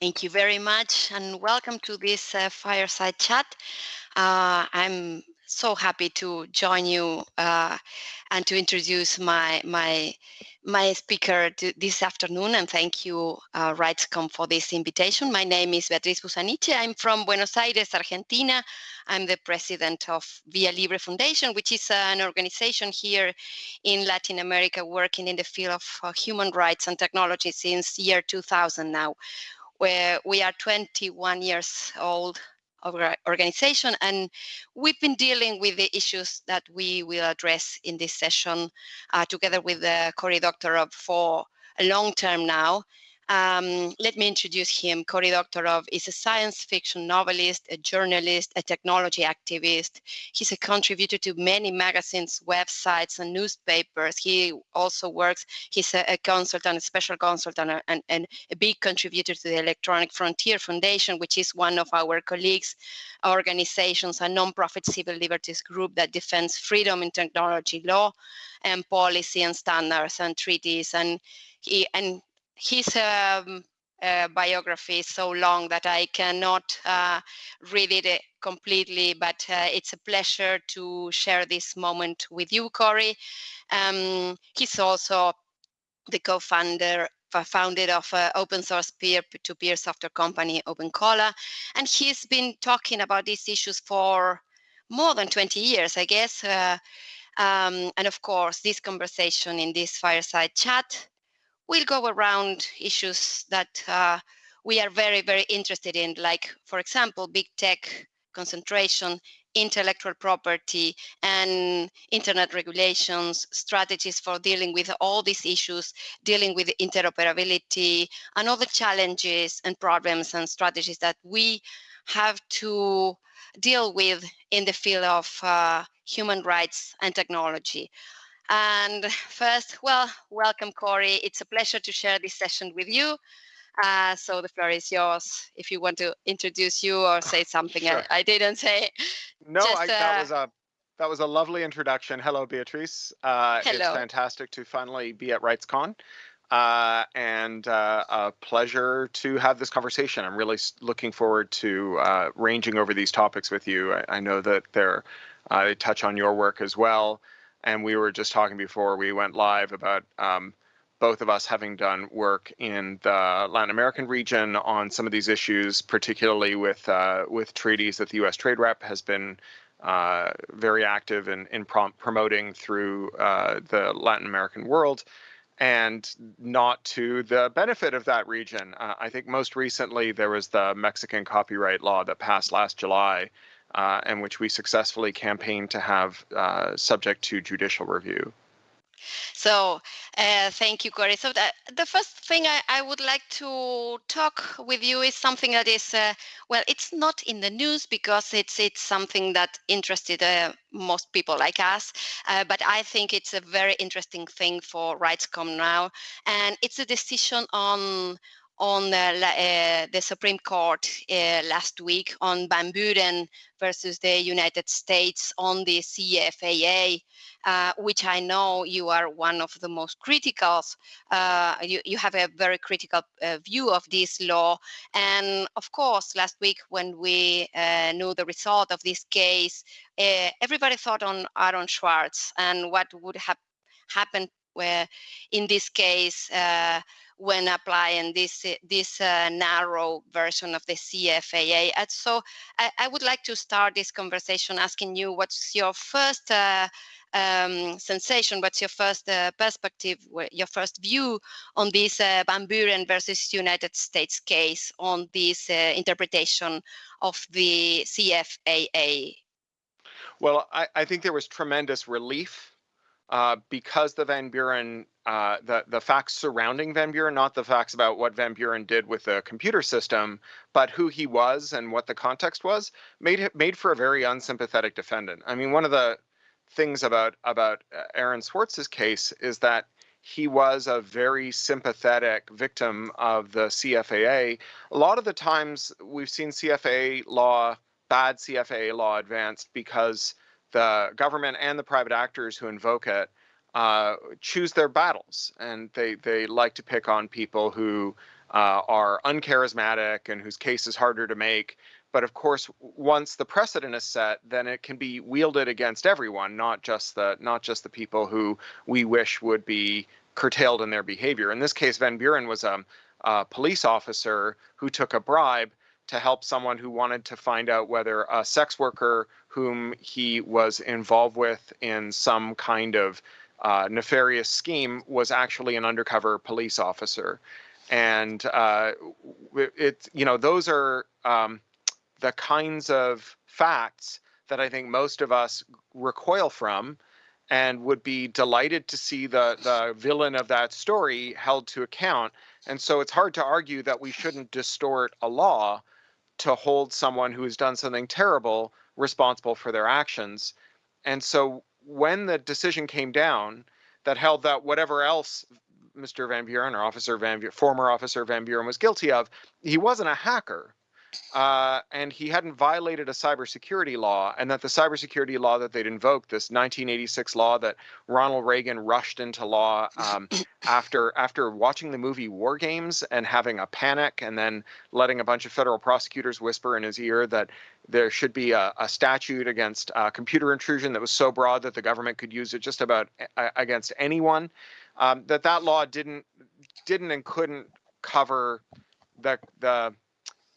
Thank you very much and welcome to this uh, fireside chat. Uh, I'm so happy to join you uh, and to introduce my my my speaker this afternoon and thank you uh, RightsCon for this invitation. My name is Beatriz Busaniche. I'm from Buenos Aires, Argentina. I'm the president of Via Libre Foundation, which is an organization here in Latin America working in the field of uh, human rights and technology since year 2000 now where we are 21 years old organization and we've been dealing with the issues that we will address in this session uh, together with the Cory Doctorow for a long term now um, let me introduce him. Cory Doctorow is a science fiction novelist, a journalist, a technology activist. He's a contributor to many magazines, websites, and newspapers. He also works, he's a, a consultant, a special consultant, and, and a big contributor to the Electronic Frontier Foundation, which is one of our colleagues' organizations, a nonprofit civil liberties group that defends freedom in technology law and policy and standards and treaties. And he, and his um, uh, biography is so long that I cannot uh, read it uh, completely, but uh, it's a pleasure to share this moment with you, Cory. Um, he's also the co-founder founded of uh, open source peer-to-peer software company OpenCola, and he's been talking about these issues for more than 20 years, I guess. Uh, um, and of course, this conversation in this fireside chat we'll go around issues that uh, we are very, very interested in, like, for example, big tech concentration, intellectual property, and internet regulations, strategies for dealing with all these issues, dealing with interoperability, and all the challenges and problems and strategies that we have to deal with in the field of uh, human rights and technology. And first, well, welcome, Cory. It's a pleasure to share this session with you. Uh, so the floor is yours if you want to introduce you or say something sure. I, I, didn't say. No, Just, I, that uh, was a that was a lovely introduction. Hello, Beatrice. Uh, Hello. It's fantastic to finally be at RightsCon. Uh, and uh, a pleasure to have this conversation. I'm really looking forward to uh, ranging over these topics with you. I, I know that they're, they touch on your work as well and we were just talking before we went live about um, both of us having done work in the Latin American region on some of these issues, particularly with uh, with treaties that the U.S. Trade Rep has been uh, very active in in prom promoting through uh, the Latin American world, and not to the benefit of that region. Uh, I think most recently there was the Mexican copyright law that passed last July, uh, and which we successfully campaigned to have uh, subject to judicial review. So uh, thank you, Cory. So the, first thing I, I, would like to talk with you is something that is, uh, well, it's not in the news because it's it's something that interested uh, most people like us, uh, but I think it's a very interesting thing for RightsCon now, and it's a decision on on uh, the Supreme Court uh, last week on Van Buren versus the United States on the CFAA, uh, which I know you are one of the most critical. Uh, you, you have a very critical uh, view of this law. And of course, last week when we uh, knew the result of this case, everybody thought on Aaron Swartz and what would have happened where in this case when applying this this uh, narrow version of the CFAA. And so I, I, would like to start this conversation asking you what's your first uh, um, sensation, what's your first uh, perspective, your first view on this uh, Van Buren versus United States case on this uh, interpretation of the CFAA? Well, I, I think there was tremendous relief uh, because the Van Buren, uh, the the facts surrounding Van Buren, not the facts about what Van Buren did with the computer system, but who he was and what the context was, made made for a very unsympathetic defendant. I mean, one of the things about about uh, Aaron Swartz's case is that he was a very sympathetic victim of the CFAA. A lot of the times we've seen CFAA law, bad CFAA law advanced because the government and the private actors who invoke it uh, choose their battles, and they they like to pick on people who uh, are uncharismatic and whose case is harder to make. But of course, once the precedent is set, then it can be wielded against everyone, not just the not just the people who we wish would be curtailed in their behavior. In this case, Van Buren was a, a police officer who took a bribe to help someone who wanted to find out whether a sex worker whom he was involved with in some kind of uh, nefarious scheme was actually an undercover police officer. And uh, it, you know, those are um, the kinds of facts that I think most of us recoil from and would be delighted to see the, the villain of that story held to account. And so it's hard to argue that we shouldn't distort a law to hold someone who has done something terrible responsible for their actions. And so when the decision came down that held that whatever else Mr. Van Buren or Officer Van Buren, former Officer Van Buren was guilty of, he wasn't a hacker. Uh, and he hadn't violated a cybersecurity law, and that the cybersecurity law that they'd invoked, this 1986 law that Ronald Reagan rushed into law um, after after watching the movie War Games and having a panic, and then letting a bunch of federal prosecutors whisper in his ear that there should be a, a statute against uh, computer intrusion that was so broad that the government could use it just about against anyone. Um, that that law didn't didn't and couldn't cover the the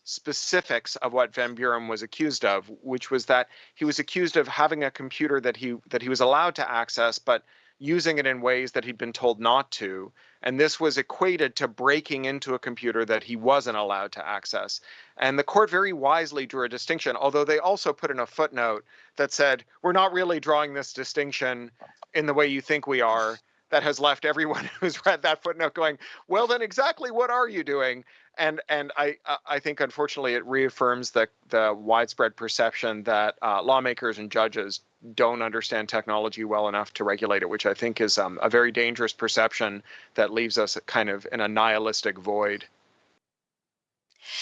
specifics of what Van Buren was accused of, which was that he was accused of having a computer that he that he was allowed to access, but using it in ways that he'd been told not to. And this was equated to breaking into a computer that he wasn't allowed to access. And the court very wisely drew a distinction, although they also put in a footnote that said, we're not really drawing this distinction in the way you think we are. That has left everyone who's read that footnote going, well, then exactly what are you doing? And and I I think unfortunately it reaffirms the the widespread perception that uh, lawmakers and judges don't understand technology well enough to regulate it, which I think is um, a very dangerous perception that leaves us kind of in a nihilistic void.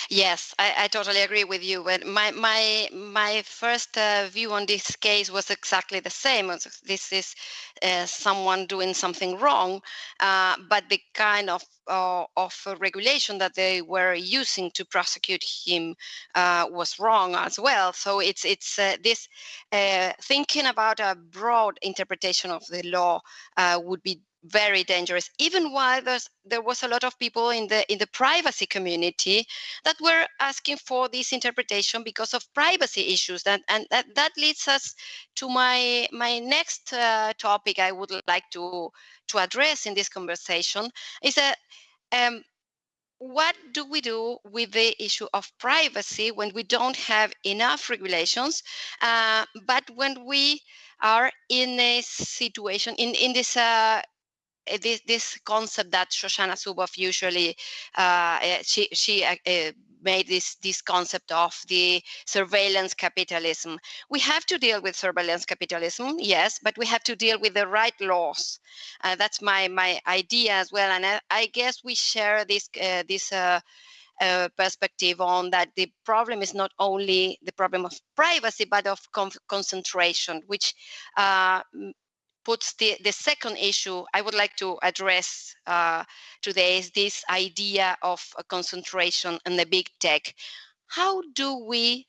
Yes, I, I, totally agree with you. But my my my first uh, view on this case was exactly the same. This is uh, someone doing something wrong, uh, but the kind of uh, of regulation that they were using to prosecute him uh, was wrong as well. So it's it's uh, this thinking about a broad interpretation of the law would be very dangerous even while there was a lot of people in the in the privacy community that were asking for this interpretation because of privacy issues. And and that, that leads us to my my next uh, topic i would like to to address in this conversation is that um, what do we do with the issue of privacy when we don't have enough regulations uh, but when we are in a situation in in this uh, this, this concept that Shoshana Zuboff usually uh, eh, she she uh, made this this concept of the surveillance capitalism. We have to deal with surveillance capitalism, yes, but we have to deal with the right laws. Uh, that's my my idea as well, and I, I guess we share this uh, this. Uh, uh, perspective on that the problem is not only the problem of privacy but of concentration which puts the, the second issue I would like to address uh, today is this idea of concentration and the big tech. How do we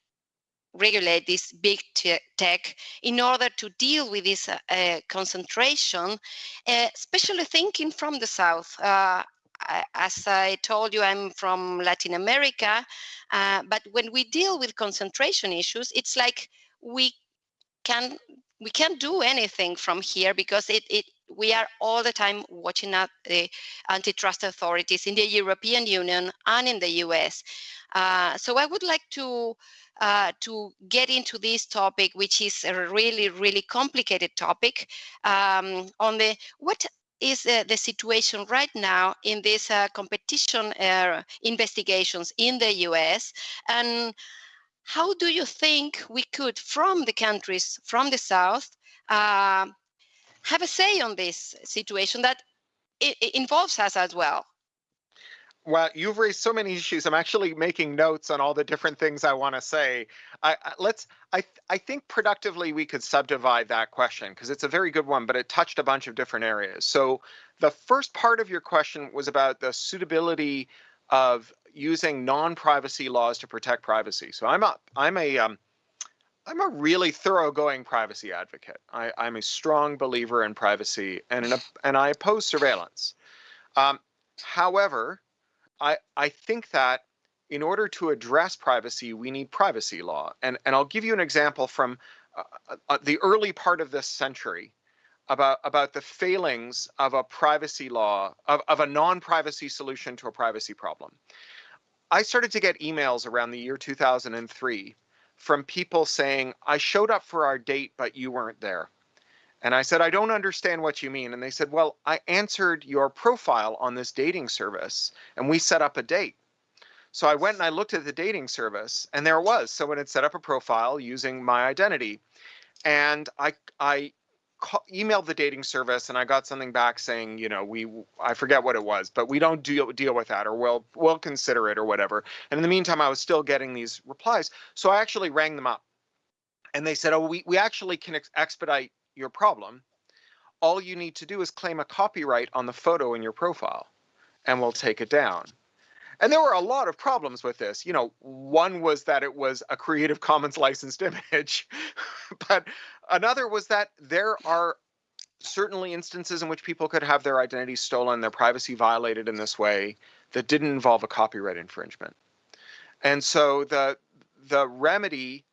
regulate this big tech in order to deal with this uh, uh, concentration, uh, especially thinking from the South. Uh, as I told you, I'm from Latin America, but when we deal with concentration issues, it's like we can we can't do anything from here because it, it we are all the time watching at the antitrust authorities in the European Union and in the US. Uh, so I would like to uh, to get into this topic, which is a really, really complicated topic um, on the what is uh, the situation right now in these uh, competition uh, investigations in the US and how do you think we could, from the countries from the South, uh, have a say on this situation that involves us as well? Well, you've raised so many issues. I'm actually making notes on all the different things I want to say. I, I, let's. I I think productively we could subdivide that question because it's a very good one, but it touched a bunch of different areas. So the first part of your question was about the suitability of using non-privacy laws to protect privacy. So I'm a I'm a um, I'm a really thoroughgoing privacy advocate. I, am a strong believer in privacy and in a, and I oppose surveillance. Um, however, I I think that in order to address privacy, we need privacy law. And and I'll give you an example from uh, uh the early part of this century about about the failings of a privacy law of, of a non-privacy solution to a privacy problem. I started to get emails around the year 2003 from people saying, I showed up for our date, but you weren't there. And I said, I don't understand what you mean. And they said, Well, I answered your profile on this dating service and we set up a date. So I went and I looked at the dating service and there was someone had set up a profile using my identity. And I, I call, emailed the dating service and I got something back saying, you know, we I forget what it was, but we don't deal deal with that or we'll we'll consider it or whatever. And in the meantime, I was still getting these replies. So I actually rang them up. And they said, "Oh, we we actually can ex expedite your problem. All you need to do is claim a copyright on the photo in your profile and we'll take it down." And there were a lot of problems with this. You know, one was that it was a Creative Commons licensed image, but another was that there are certainly instances in which people could have their identity stolen, their privacy violated in this way that didn't involve a copyright infringement. And so the the remedy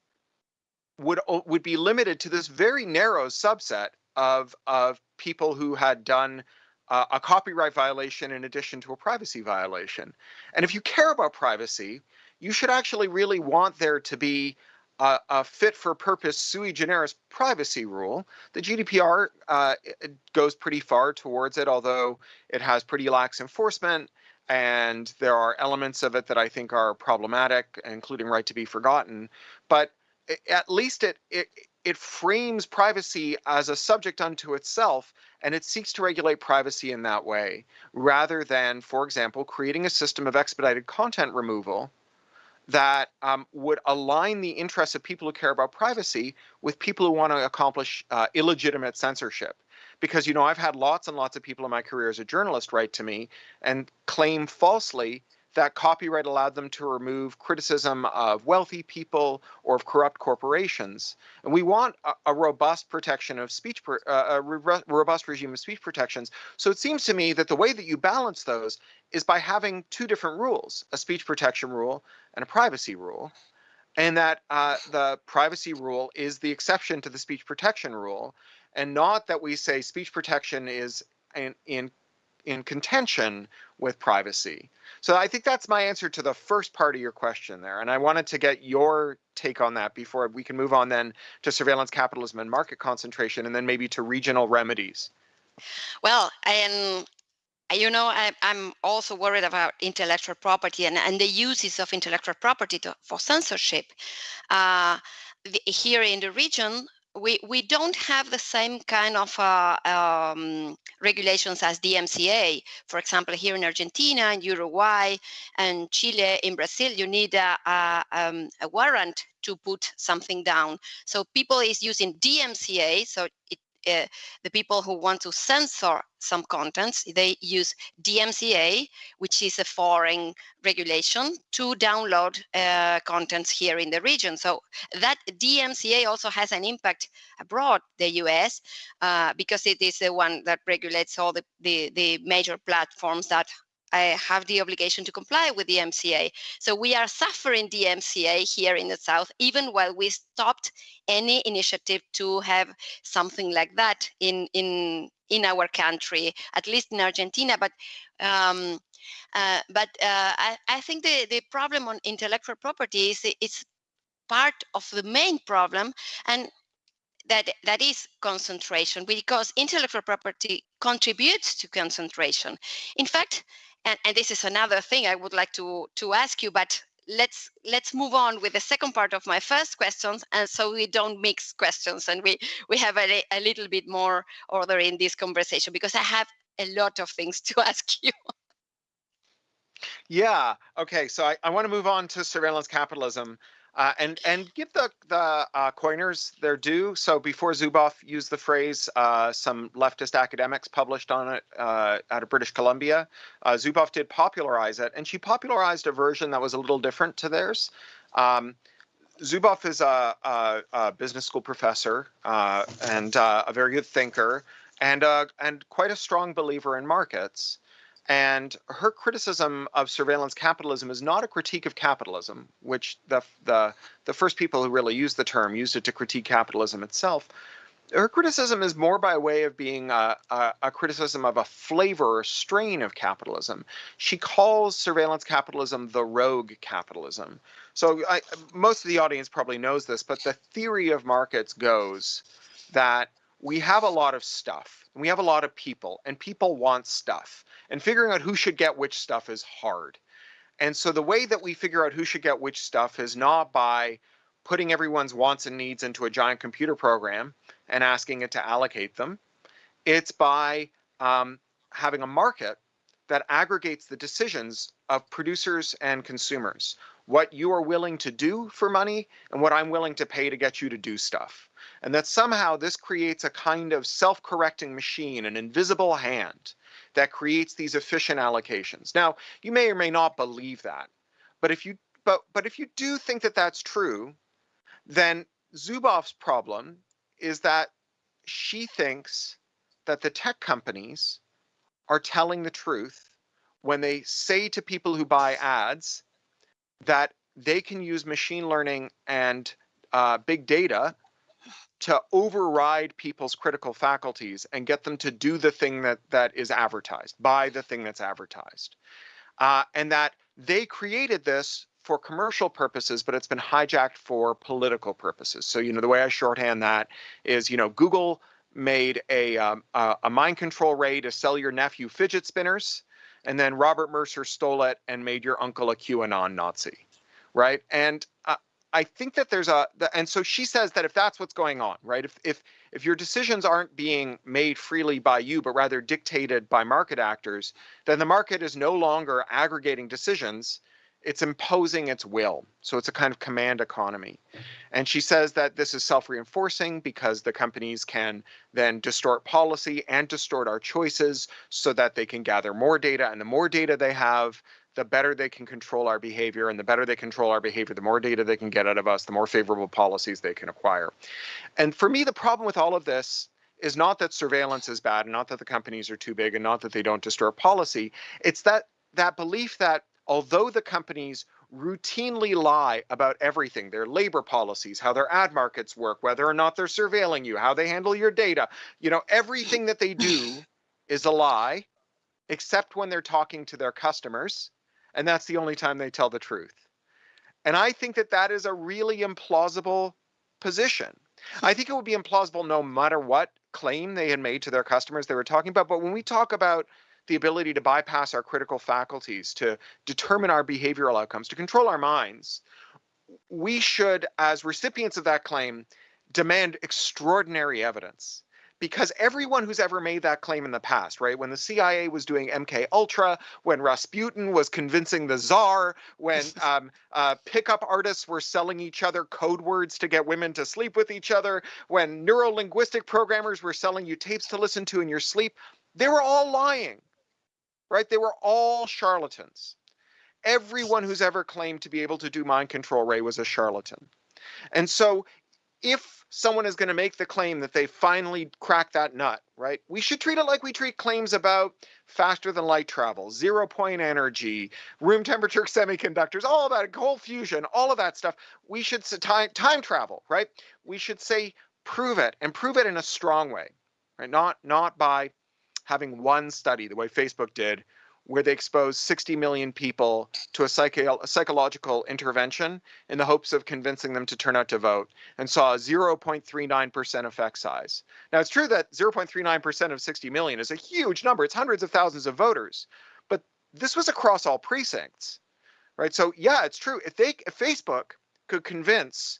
would would be limited to this very narrow subset of of people who had done uh, a copyright violation in addition to a privacy violation. And if you care about privacy, you should actually really want there to be a, a fit for purpose sui generis privacy rule. The GDPR uh, goes pretty far towards it, although it has pretty lax enforcement. And there are elements of it that I think are problematic, including right to be forgotten. But at least it, it it frames privacy as a subject unto itself and it seeks to regulate privacy in that way rather than for example creating a system of expedited content removal that um, would align the interests of people who care about privacy with people who want to accomplish uh, illegitimate censorship. Because you know i've had lots and lots of people in my career as a journalist write to me and claim falsely that copyright allowed them to remove criticism of wealthy people or of corrupt corporations. And we want a, a robust protection of speech, uh, a re robust regime of speech protections. So it seems to me that the way that you balance those is by having two different rules, a speech protection rule and a privacy rule. And that uh, the privacy rule is the exception to the speech protection rule, and not that we say speech protection is in, in in contention with privacy. So I think that's my answer to the first part of your question there. And I wanted to get your take on that before we can move on then to surveillance capitalism and market concentration, and then maybe to regional remedies. Well, and you know, I, am also worried about intellectual property and, and the uses of intellectual property to, for censorship. Uh, the, here in the region, we, we don't have the same kind of uh, um, regulations as DMCA. For example, here in Argentina, in Uruguay, and Chile, in Brazil, you need a, a, um, a warrant to put something down. So people is using DMCA, so it uh, the people who want to censor some contents, they use DMCA, which is a foreign regulation, to download uh, contents here in the region. So that DMCA also has an impact abroad, the US, uh, because it is the one that regulates all the, the, the major platforms that I have the obligation to comply with DMCA. So we are suffering DMCA here in the South, even while we stopped any initiative to have something like that in, in, in our country, at least in Argentina. But um, uh, but uh, I, I think the, the problem on intellectual property is it's part of the main problem. And that that is concentration because intellectual property contributes to concentration in fact and, and this is another thing I would like to, to ask you, but let's let's move on with the second part of my first questions and so we don't mix questions and we we have a, a little bit more order in this conversation because i have a lot of things to ask you. Yeah okay so i, I want to move on to surveillance capitalism Uh, and and give the the uh, coiners their due. So before Zuboff used the phrase, uh, some leftist academics published on it uh, out of British Columbia. Uh, Zuboff did popularize it, and she popularized a version that was a little different to theirs. Um, Zuboff is a, a, a, business school professor uh, and a very good thinker, and and quite a strong believer in markets. And her criticism of surveillance capitalism is not a critique of capitalism, which the, the, the first people who really used the term used it to critique capitalism itself. Her criticism is more by way of being a, a, a criticism of a flavor or strain of capitalism. She calls surveillance capitalism the rogue capitalism. So I, most of the audience probably knows this, but the theory of markets goes that we have a lot of stuff, and we have a lot of people, and people want stuff and figuring out who should get which stuff is hard. And so the way that we figure out who should get which stuff is not by putting everyone's wants and needs into a giant computer program and asking it to allocate them. It's by um, having a market that aggregates the decisions of producers and consumers, what you are willing to do for money and what I'm willing to pay to get you to do stuff. And that somehow this creates a kind of self-correcting machine, an invisible hand that creates these efficient allocations. Now, you may or may not believe that, but if you but but if you do think that that's true, then Zuboff's problem is that she thinks that the tech companies are telling the truth when they say to people who buy ads that they can use machine learning and uh, big data to override people's critical faculties and get them to do the thing that that is advertised, buy the thing that's advertised. Uh, and that they created this for commercial purposes, but it's been hijacked for political purposes. So, you know, the way I shorthand that is, you know, Google made a, um, a, mind control ray to sell your nephew fidget spinners, and then Robert Mercer stole it and made your uncle a QAnon Nazi, right? And uh, I think that there's a, and so she says that if that's what's going on, right? If if if your decisions aren't being made freely by you, but rather dictated by market actors, then the market is no longer aggregating decisions; it's imposing its will. So it's a kind of command economy. And she says that this is self-reinforcing because the companies can then distort policy and distort our choices so that they can gather more data, and the more data they have, the better they can control our behavior. And the better they control our behavior, the more data they can get out of us, the more favorable policies they can acquire. And for me, the problem with all of this is not that surveillance is bad, and not that the companies are too big, and not that they don't distort policy. It's that that belief that although the companies routinely lie about everything their labor policies, how their ad markets work, whether or not they're surveilling you, how they handle your data you know, everything that they do is a lie, except when they're talking to their customers and that's the only time they tell the truth. And I think that that is a really implausible position. I think it would be implausible no matter what claim they had made to their customers they were talking about. But when we talk about the ability to bypass our critical faculties, to determine our behavioral outcomes, to control our minds, we should, as recipients of that claim, demand extraordinary evidence because everyone who's ever made that claim in the past, right? When the CIA was doing MK Ultra, when Rasputin was convincing the czar, when um, uh, pickup artists were selling each other code words to get women to sleep with each other, when neurolinguistic programmers were selling you tapes to listen to in your sleep, they were all lying, right? They were all charlatans. Everyone who's ever claimed to be able to do mind control, Ray, was a charlatan. And so if someone is going to make the claim that they finally cracked that nut, right? We should treat it like we treat claims about faster than light travel, zero point energy, room temperature semiconductors, all of that cold fusion, all of that stuff. We should time time travel, right? We should say prove it and prove it in a strong way, right? Not not by having one study the way Facebook did where they exposed 60 million people to a, psycho a, psychological intervention in the hopes of convincing them to turn out to vote and saw a 0.39% effect size. Now, it's true that 0.39% of 60 million is a huge number. It's hundreds of thousands of voters, but this was across all precincts, right? So yeah, it's true. If they, if Facebook could convince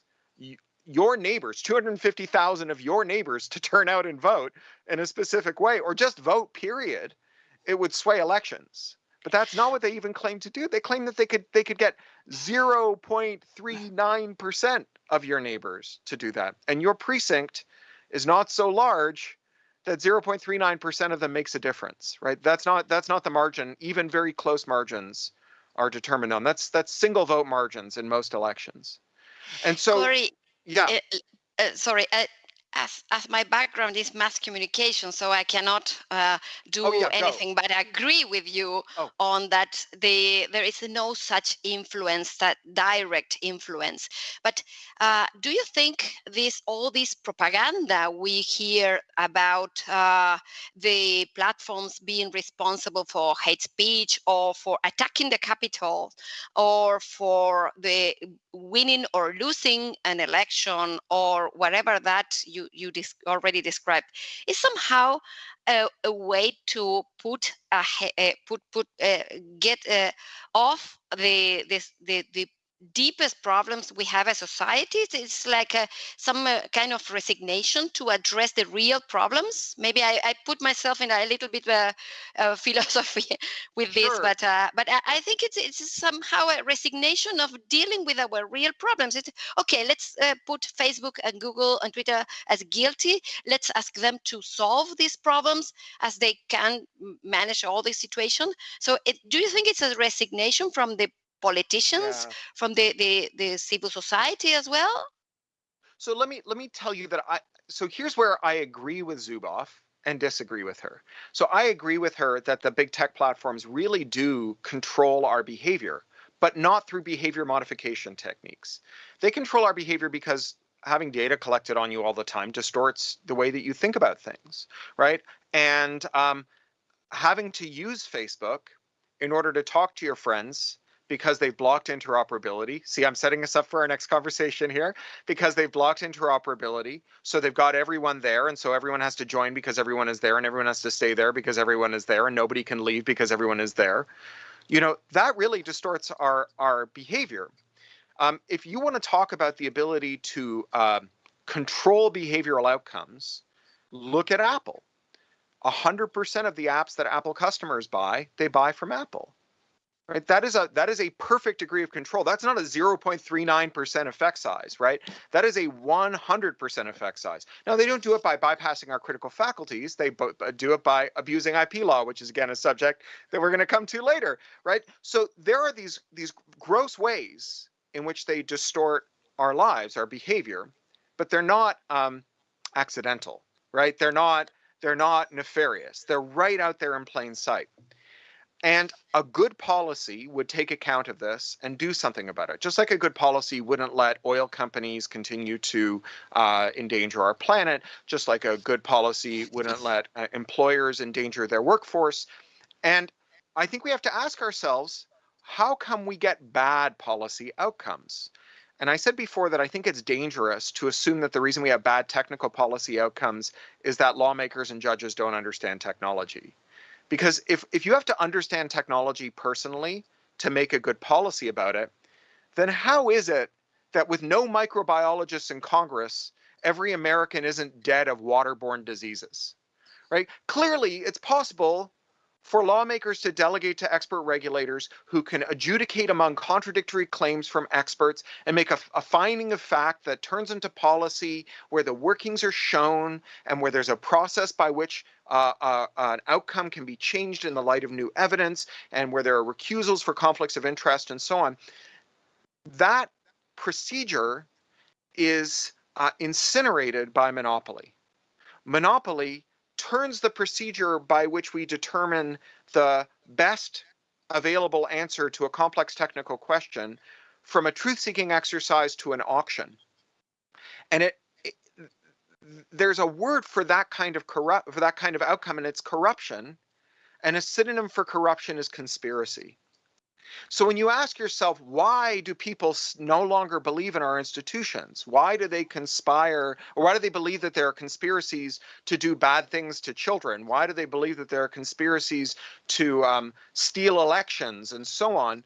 your neighbors, 250,000 of your neighbors to turn out and vote in a specific way or just vote period, it would sway elections. But that's not what they even claim to do. They claim that they could they could get 0.39% of your neighbors to do that. And your precinct is not so large that 0.39% of them makes a difference, right? That's not that's not the margin. Even very close margins are determined on. That's that's single vote margins in most elections. And so Cory, yeah. Uh, uh, sorry, uh, as, as my background is mass communication, so I cannot uh, do oh, yeah, anything but agree with you oh. on that. The there is no such influence, that direct influence. But uh, do you think this all this propaganda we hear about uh, the platforms being responsible for hate speech or for attacking the capital or for the winning or losing an election or whatever that you you already described. Is somehow a, a way to put a, a put put uh, get uh, off the this the the deepest problems we have as societies. It's like a, some uh, kind of resignation to address the real problems. Maybe i, I put myself in a little bit of uh, philosophy with this sure. but uh, but I, I, think it's it's somehow a resignation of dealing with our real problems. It's okay let's uh, put facebook and google and twitter as guilty. Let's ask them to solve these problems as they can manage all this situation. So it, do you think it's a resignation from the politicians yeah. from the, the the civil society as well? So let me let me tell you that i so here's where i agree with zuboff and disagree with her. So i agree with her that the big tech platforms really do control our behavior but not through behavior modification techniques. They control our behavior because having data collected on you all the time distorts the way that you think about things right? And um, having to use facebook in order to talk to your friends because they've blocked interoperability. See, I'm setting us up for our next conversation here because they've blocked interoperability. So they've got everyone there. And so everyone has to join because everyone is there and everyone has to stay there because everyone is there and nobody can leave because everyone is there. You know, that really distorts our, our behavior. Um, if you want to talk about the ability to uh, control behavioral outcomes, look at Apple. 100% of the apps that Apple customers buy, they buy from Apple right? That is a that is a perfect degree of control. That's not a 0.39% effect size, right? That is a 100% effect size. Now they don't do it by bypassing our critical faculties. They do it by abusing IP law, which is again a subject that we're going to come to later, right? So there are these these gross ways in which they distort our lives, our behavior, but they're not um, accidental, right? They're not they're not nefarious. They're right out there in plain sight. And a good policy would take account of this and do something about it. Just like a good policy wouldn't let oil companies continue to uh, endanger our planet, just like a good policy wouldn't let uh, employers endanger their workforce. And I think we have to ask ourselves, how come we get bad policy outcomes? And I said before that I think it's dangerous to assume that the reason we have bad technical policy outcomes is that lawmakers and judges don't understand technology. Because if, if you have to understand technology personally to make a good policy about it, then how is it that with no microbiologists in Congress, every American isn't dead of waterborne diseases? Right? Clearly, it's possible for lawmakers to delegate to expert regulators who can adjudicate among contradictory claims from experts and make a, a, finding of fact that turns into policy where the workings are shown and where there's a process by which uh, uh, an outcome can be changed in the light of new evidence and where there are recusals for conflicts of interest and so on. That procedure is uh, incinerated by monopoly. Monopoly turns the procedure by which we determine the best available answer to a complex technical question from a truth-seeking exercise to an auction. And it, it, there's a word for that kind of corrupt for that kind of outcome and it's corruption and a synonym for corruption is conspiracy. So when you ask yourself, why do people no longer believe in our institutions? Why do they conspire, or why do they believe that there are conspiracies to do bad things to children? Why do they believe that there are conspiracies to um, steal elections and so on?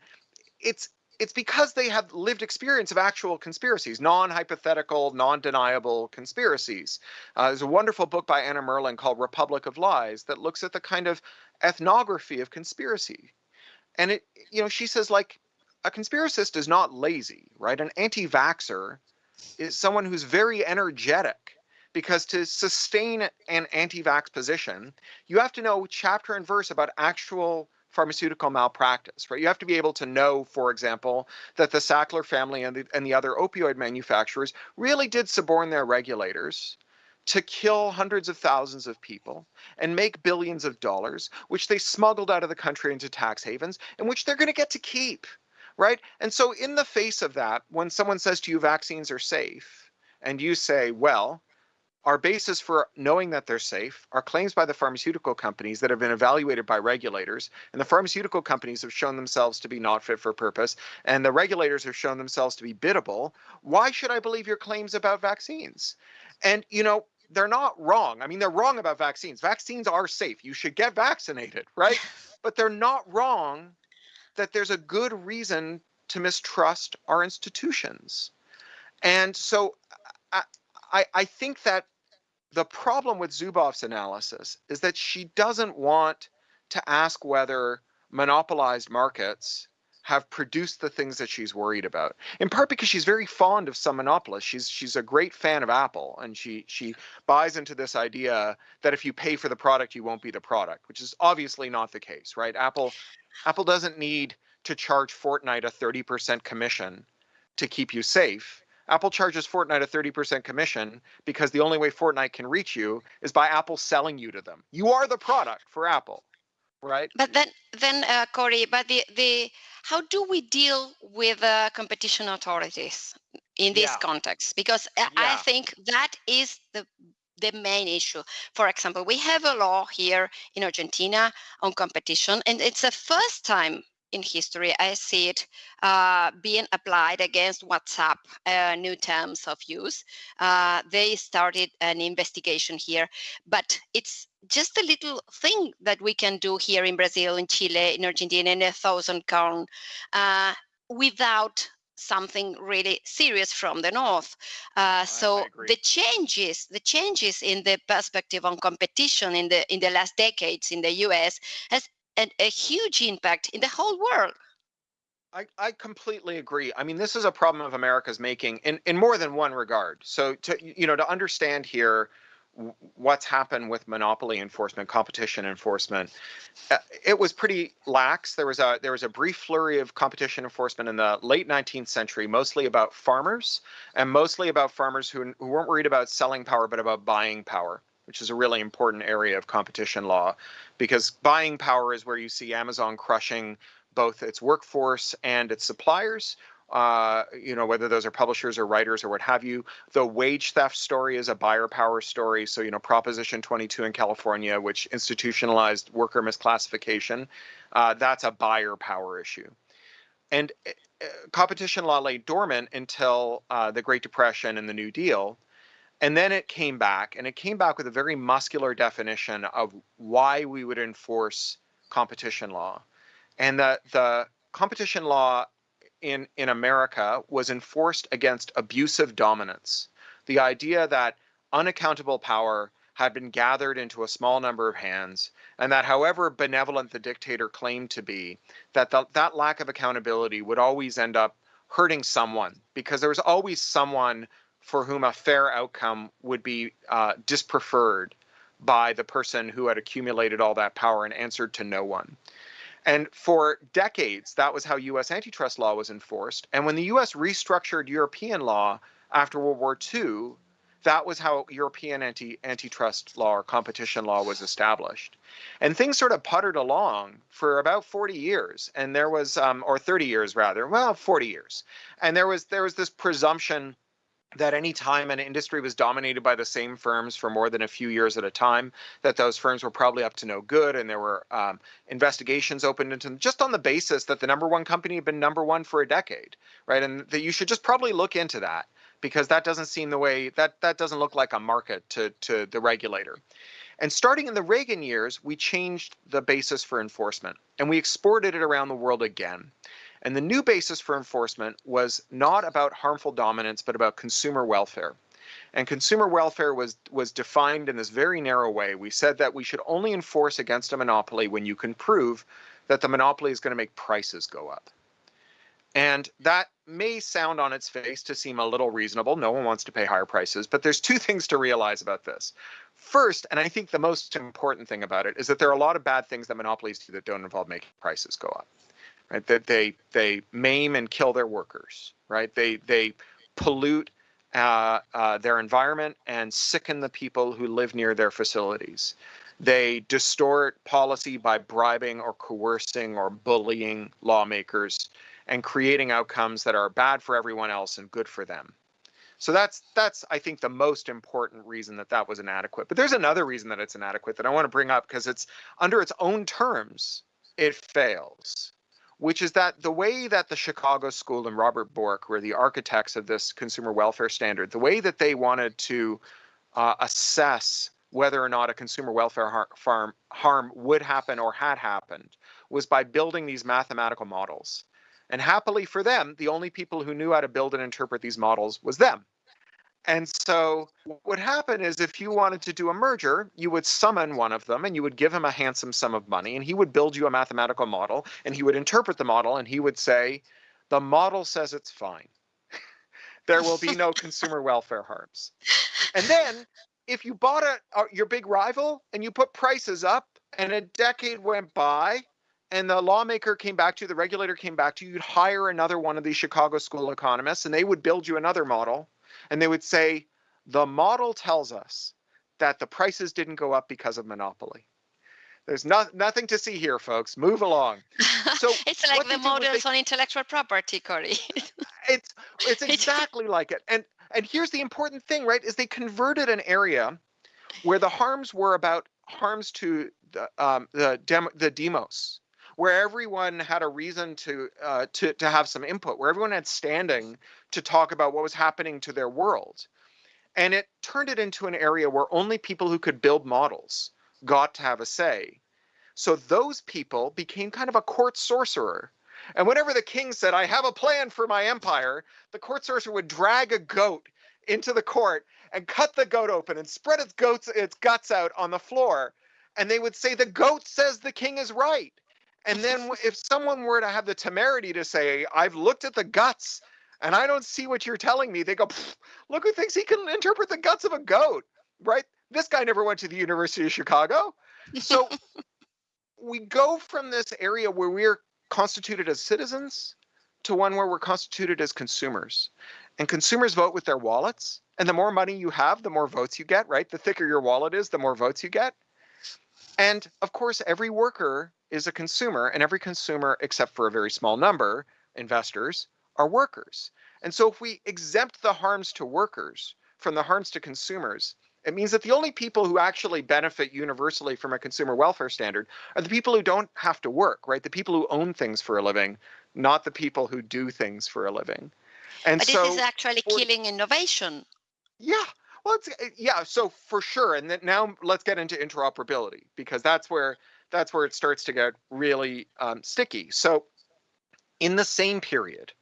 It's it's because they have lived experience of actual conspiracies, non-hypothetical, non-deniable conspiracies. Uh, there's a wonderful book by Anna Merlan called Republic of Lies that looks at the kind of ethnography of conspiracy And it, you know, she says like a conspiracist is not lazy, right? An anti-vaxxer is someone who's very energetic because to sustain an anti-vax position, you have to know chapter and verse about actual pharmaceutical malpractice, right? You have to be able to know, for example, that the Sackler family and the, and the other opioid manufacturers really did suborn their regulators to kill hundreds of thousands of people and make billions of dollars, which they smuggled out of the country into tax havens, and which they're going to get to keep, right? And so, in the face of that, when someone says to you vaccines are safe, and you say, well, our basis for knowing that they're safe are claims by the pharmaceutical companies that have been evaluated by regulators, and the pharmaceutical companies have shown themselves to be not fit for purpose, and the regulators have shown themselves to be biddable. Why should I believe your claims about vaccines? And, you know, they're not wrong. I mean, they're wrong about vaccines. Vaccines are safe. You should get vaccinated, right? but they're not wrong that there's a good reason to mistrust our institutions. And so I, I, I think that the problem with Zuboff's analysis is that she doesn't want to ask whether monopolized markets have produced the things that she's worried about. In part because she's very fond of some monopolists. She's she's a great fan of Apple, and she she buys into this idea that if you pay for the product, you won't be the product, which is obviously not the case, right? Apple Apple doesn't need to charge Fortnite a 30% commission to keep you safe. Apple charges Fortnite a 30% commission because the only way Fortnite can reach you is by Apple selling you to them. You are the product for Apple, right? But then, then uh, Cory, but the the how do we deal with uh, competition authorities in this yeah. context? Because yeah. I think that is the the main issue. For example, we have a law here in Argentina on competition, and it's the first time in history, I see it uh, being applied against WhatsApp, uh, new terms of use. Uh, they started an investigation here, but it's just a little thing that we can do here in Brazil, in Chile, in Argentina, in a thousand count uh, without something really serious from the north. Uh, so the changes, the changes in the perspective on competition in the in the last decades in the U.S. has and a huge impact in the whole world. I, I completely agree. I mean, this is a problem of America's making in, in more than one regard. So to you know to understand here what's happened with monopoly enforcement, competition enforcement, uh, it was pretty lax. There was a there was a brief flurry of competition enforcement in the late 19th century, mostly about farmers and mostly about farmers who, who weren't worried about selling power but about buying power which is a really important area of competition law because buying power is where you see Amazon crushing both its workforce and its suppliers. Uh, you know, whether those are publishers or writers or what have you. The wage theft story is a buyer power story. So, you know, Proposition 22 in California, which institutionalized worker misclassification, uh, that's a buyer power issue. And uh, competition law lay dormant until uh, the Great Depression and the New Deal. And then it came back, and it came back with a very muscular definition of why we would enforce competition law. And the, the competition law in, in America was enforced against abusive dominance. The idea that unaccountable power had been gathered into a small number of hands, and that however benevolent the dictator claimed to be, that the, that lack of accountability would always end up hurting someone because there was always someone for whom a fair outcome would be uh, dispreferred by the person who had accumulated all that power and answered to no one. And for decades, that was how US antitrust law was enforced. And when the US restructured European law after World War II, that was how European anti antitrust law or competition law was established. And things sort of puttered along for about 40 years. And there was, um, or 30 years rather, well, 40 years. And there was there was this presumption that any time an industry was dominated by the same firms for more than a few years at a time, that those firms were probably up to no good, and there were um, investigations opened into them just on the basis that the number one company had been number one for a decade, right? And that you should just probably look into that because that doesn't seem the way that that doesn't look like a market to to the regulator. And starting in the Reagan years, we changed the basis for enforcement and we exported it around the world again. And the new basis for enforcement was not about harmful dominance, but about consumer welfare. And consumer welfare was, was defined in this very narrow way. We said that we should only enforce against a monopoly when you can prove that the monopoly is going to make prices go up. And that may sound on its face to seem a little reasonable. No one wants to pay higher prices, but there's two things to realize about this. First, and I think the most important thing about it is that there are a lot of bad things that monopolies do that don't involve making prices go up. Right? That they they maim and kill their workers. Right? They they pollute uh, uh, their environment and sicken the people who live near their facilities. They distort policy by bribing or coercing or bullying lawmakers and creating outcomes that are bad for everyone else and good for them. So that's that's I think the most important reason that that was inadequate. But there's another reason that it's inadequate that I want to bring up because it's under its own terms it fails, which is that the way that the Chicago School and Robert Bork were the architects of this consumer welfare standard, the way that they wanted to uh, assess whether or not a consumer welfare har farm harm would happen or had happened was by building these mathematical models. And happily for them, the only people who knew how to build and interpret these models was them. And so what would happen is if you wanted to do a merger, you would summon one of them and you would give him a handsome sum of money and he would build you a mathematical model and he would interpret the model and he would say, the model says it's fine. there will be no consumer welfare harms. And then if you bought a, a, your big rival and you put prices up and a decade went by and the lawmaker came back to you, the regulator came back to you, you'd hire another one of these Chicago school economists and they would build you another model and they would say, the model tells us that the prices didn't go up because of monopoly. There's no, nothing to see here, folks. Move along. So it's like the models they, on intellectual property, Cory. it's it's exactly like it. And and here's the important thing, right? Is they converted an area where the harms were about harms to the um, the dem, the demos, where everyone had a reason to uh, to to have some input, where everyone had standing to talk about what was happening to their world. And it turned it into an area where only people who could build models got to have a say. So those people became kind of a court sorcerer. And whenever the king said, I have a plan for my empire, the court sorcerer would drag a goat into the court and cut the goat open and spread its goats its guts out on the floor. And they would say, the goat says the king is right. And then if someone were to have the temerity to say, I've looked at the guts and I don't see what you're telling me, they go, look who thinks he can interpret the guts of a goat, right? This guy never went to the University of Chicago. So we go from this area where we're constituted as citizens to one where we're constituted as consumers. And consumers vote with their wallets. And the more money you have, the more votes you get, right? The thicker your wallet is, the more votes you get. And of course, every worker is a consumer, and every consumer, except for a very small number, investors, are workers. And so if we exempt the harms to workers from the harms to consumers, it means that the only people who actually benefit universally from a consumer welfare standard are the people who don't have to work, right? The people who own things for a living, not the people who do things for a living. And but so this is actually for, killing innovation. Yeah. Well, it's yeah. So for sure, and then now let's get into interoperability because that's where that's where it starts to get really um, sticky. So in the same period,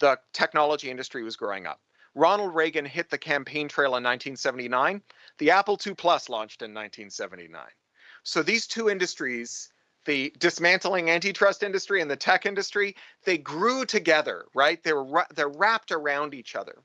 the technology industry was growing up. Ronald Reagan hit the campaign trail in 1979. The Apple II Plus launched in 1979. So these two industries, the dismantling antitrust industry and the tech industry, they grew together, right? They were they're wrapped around each other.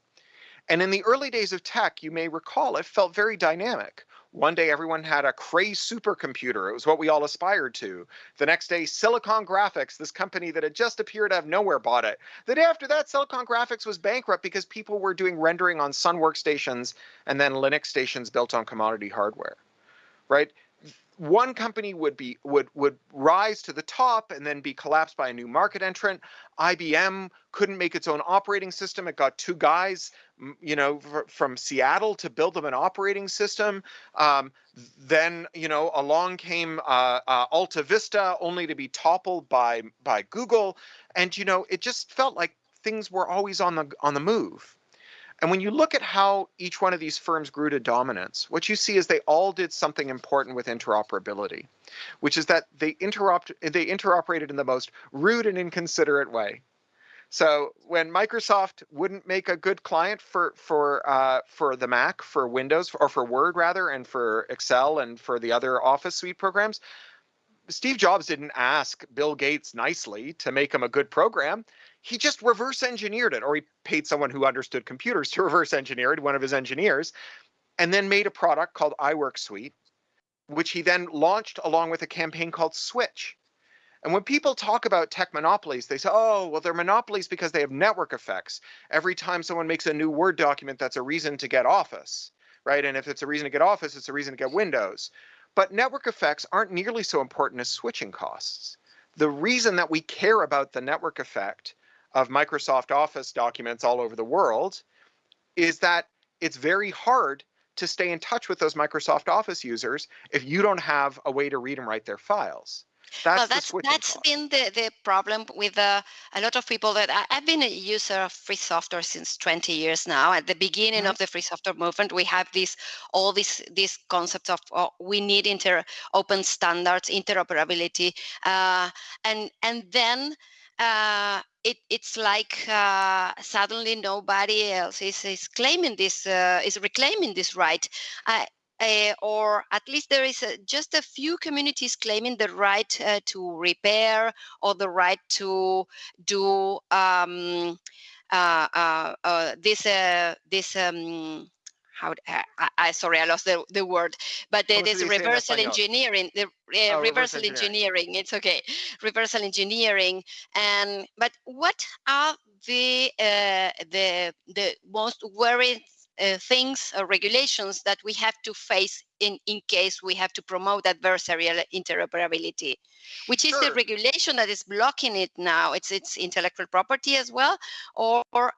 And in the early days of tech, you may recall, it felt very dynamic. One day everyone had a Cray supercomputer. It was what we all aspired to. The next day, Silicon Graphics, this company that had just appeared out of nowhere, bought it. The day after that, Silicon Graphics was bankrupt because people were doing rendering on Sun workstations and then Linux stations built on commodity hardware. Right? one company would be would would rise to the top and then be collapsed by a new market entrant. IBM couldn't make its own operating system. It got two guys, you know, from Seattle to build them an operating system. Um, then, you know, along came uh, uh, Alta Vista, only to be toppled by by Google. And you know, it just felt like things were always on the on the move. And when you look at how each one of these firms grew to dominance, what you see is they all did something important with interoperability, which is that they interopt they interoperated in the most rude and inconsiderate way. So when Microsoft wouldn't make a good client for for uh, for the Mac, for Windows, or for Word rather, and for Excel and for the other Office suite programs, Steve Jobs didn't ask Bill Gates nicely to make him a good program. He just reverse engineered it, or he paid someone who understood computers to reverse engineer it, one of his engineers, and then made a product called iWork Suite, which he then launched along with a campaign called Switch. And when people talk about tech monopolies, they say, oh, well, they're monopolies because they have network effects. Every time someone makes a new Word document, that's a reason to get Office, right? And if it's a reason to get Office, it's a reason to get Windows. But network effects aren't nearly so important as switching costs. The reason that we care about the network effect of Microsoft Office documents all over the world is that it's very hard to stay in touch with those Microsoft Office users if you don't have a way to read and write their files. That's well, that's that's been the, the problem with uh, a lot of people that I, have been a user of free software since 20 years now. At the beginning mm-hmm. of the free software movement, we have this all these these concepts of oh, we need inter open standards, interoperability, uh, and and then uh, it, it's like uh, suddenly nobody else is, is claiming this, uh, is reclaiming this right. Uh, or at least there is a, just a few communities claiming the right uh, to repair or the right to do um, uh, this this um, how I, I, sorry I lost the, the word but there, there's reversal engineering the uh, oh, reversal engineering. engineering it's okay reversal engineering and but what are the uh, the the most worrying uh, things or regulations that we have to face in, in case we have to promote adversarial interoperability, which is the regulation that is blocking it now. It's it's intellectual property as well, or, or